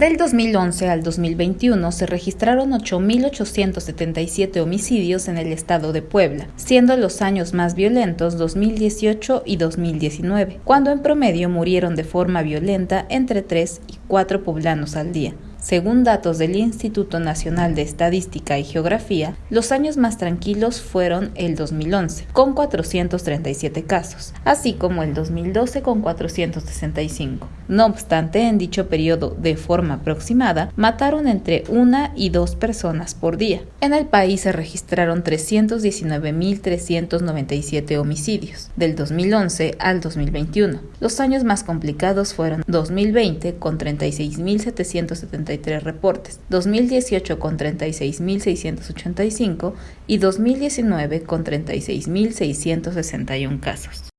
Del 2011 al 2021 se registraron 8.877 homicidios en el estado de Puebla, siendo los años más violentos 2018 y 2019, cuando en promedio murieron de forma violenta entre 3 y 4 poblanos al día. Según datos del Instituto Nacional de Estadística y Geografía, los años más tranquilos fueron el 2011, con 437 casos, así como el 2012 con 465. No obstante, en dicho periodo, de forma aproximada, mataron entre una y dos personas por día. En el país se registraron 319.397 homicidios, del 2011 al 2021. Los años más complicados fueron 2020 con 36.770 reportes, 2018 con 36.685 y 2019 con 36.661 casos.